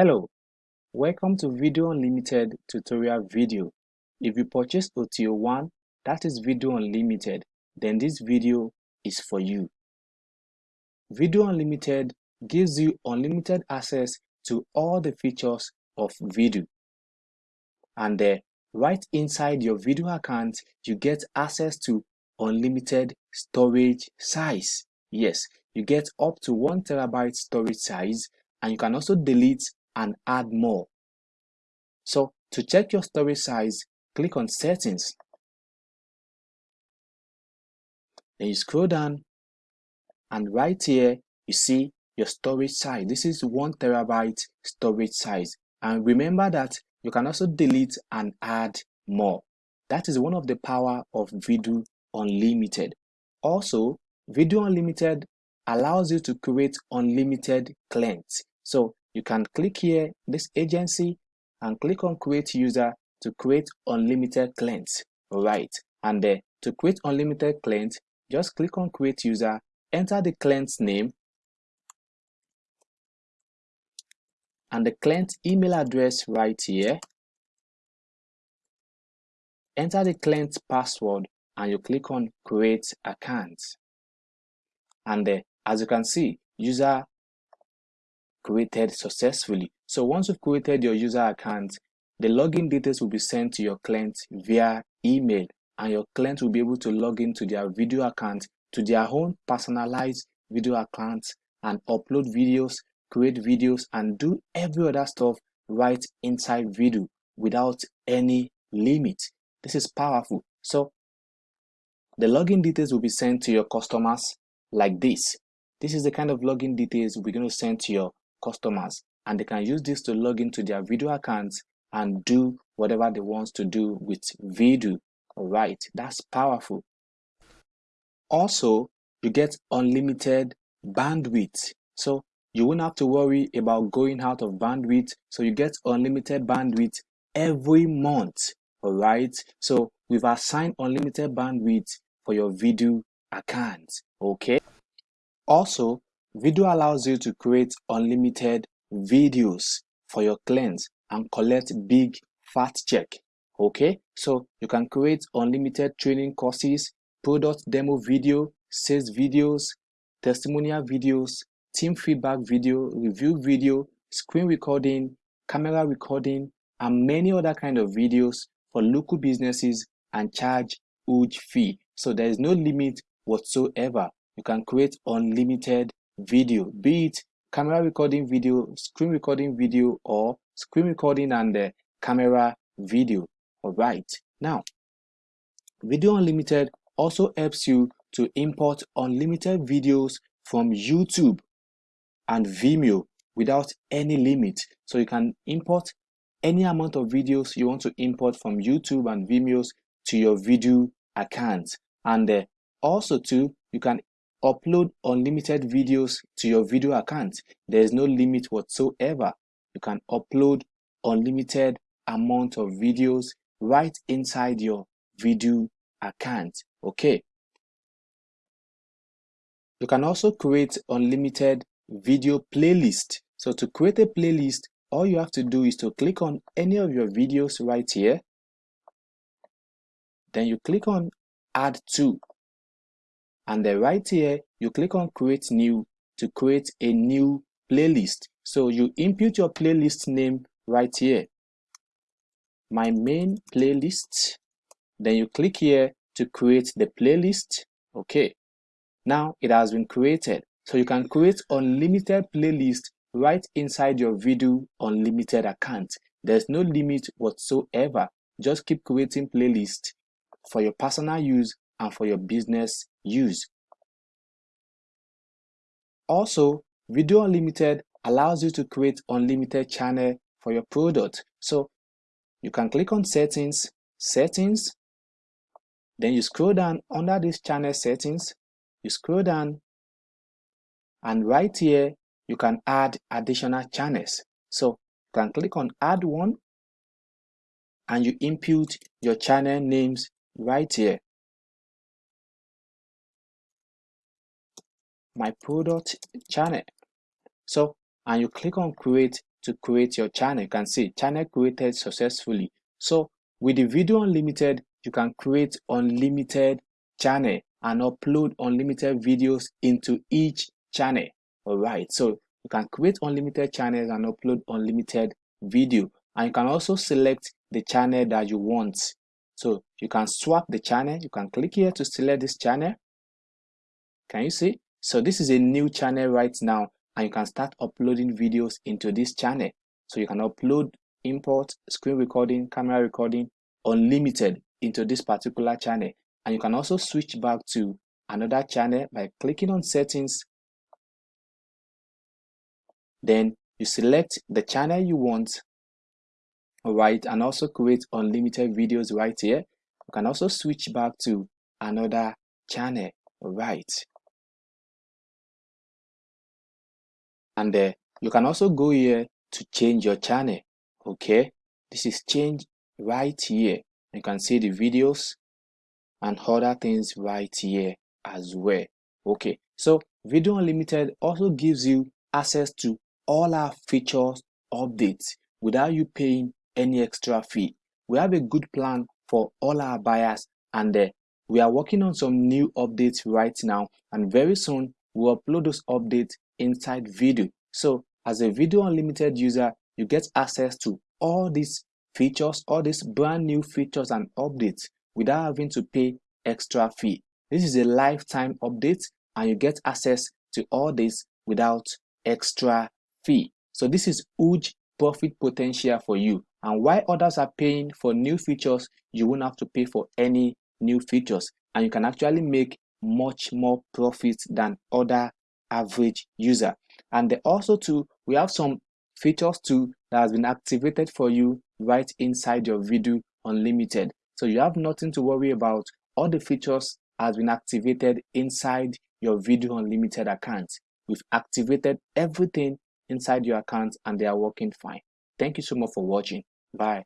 Hello, welcome to Video Unlimited tutorial video. If you purchase OTO 1, that is Video Unlimited, then this video is for you. Video Unlimited gives you unlimited access to all the features of video. And uh, right inside your video account, you get access to unlimited storage size. Yes, you get up to one terabyte storage size and you can also delete and add more. So to check your storage size, click on settings. Then you scroll down and right here you see your storage size. This is one terabyte storage size. And remember that you can also delete and add more. That is one of the power of Video Unlimited. Also, Video Unlimited allows you to create unlimited clients. So you can click here, this agency, and click on create user to create unlimited clients. Right. And uh, to create unlimited clients, just click on create user, enter the client's name, and the client email address right here. Enter the client's password and you click on create account. And uh, as you can see, user created successfully. So once you've created your user account, the login details will be sent to your client via email and your client will be able to log into their video account to their own personalized video account and upload videos, create videos and do every other stuff right inside video without any limit. This is powerful. So the login details will be sent to your customers like this. This is the kind of login details we're going to send to your customers and they can use this to log into their video accounts and do whatever they want to do with video. All right, that's powerful. Also, you get unlimited bandwidth. So you won't have to worry about going out of bandwidth. So you get unlimited bandwidth every month. All right. So we've assigned unlimited bandwidth for your video account. Okay. Also, video allows you to create unlimited videos for your clients and collect big fat check. Okay, so you can create unlimited training courses, product demo video, sales videos, testimonial videos, team feedback video, review video, screen recording, camera recording, and many other kind of videos for local businesses and charge huge fee. So there is no limit whatsoever. You can create unlimited video, be it camera recording video, screen recording video, or screen recording and the camera video. All right. Now, Video Unlimited also helps you to import unlimited videos from YouTube and Vimeo without any limit. So you can import any amount of videos you want to import from YouTube and Vimeo to your video account. And uh, also too, you can upload unlimited videos to your video account. There is no limit whatsoever. You can upload unlimited amount of videos right inside your video account. Okay. You can also create unlimited video playlist. So to create a playlist, all you have to do is to click on any of your videos right here. Then you click on add to and then right here you click on create new to create a new playlist. So you input your playlist name right here. My main playlist. Then you click here to create the playlist. Okay. Now it has been created. So you can create unlimited playlist right inside your video unlimited account. There's no limit whatsoever. Just keep creating playlist for your personal use and for your business use. Also, Video Unlimited allows you to create unlimited channel for your product. So you can click on settings, settings, then you scroll down under this channel settings, you scroll down and right here you can add additional channels. So you can click on add one and you input your channel names right here. My product channel. So, and you click on create to create your channel. You can see channel created successfully. So with the video unlimited, you can create unlimited channel and upload unlimited videos into each channel. All right. So you can create unlimited channels and upload unlimited video. And you can also select the channel that you want. So you can swap the channel. You can click here to select this channel. Can you see? So this is a new channel right now and you can start uploading videos into this channel. So you can upload, import, screen recording, camera recording, unlimited into this particular channel. And you can also switch back to another channel by clicking on settings. Then you select the channel you want, right, and also create unlimited videos right here. You can also switch back to another channel, right. And uh, you can also go here to change your channel okay? This is change right here. You can see the videos and other things right here as well okay? So video unlimited also gives you access to all our features updates without you paying any extra fee. We have a good plan for all our buyers and uh, we are working on some new updates right now. And very soon we'll upload those updates inside video. So as a video unlimited user, you get access to all these features, all these brand new features and updates without having to pay extra fee. This is a lifetime update and you get access to all this without extra fee. So this is huge profit potential for you. And while others are paying for new features, you won't have to pay for any new features and you can actually make much more profit than other average user. And also too we have some features too that has been activated for you right inside your video unlimited. So you have nothing to worry about. All the features has been activated inside your video unlimited account. We've activated everything inside your account and they are working fine. Thank you so much for watching. Bye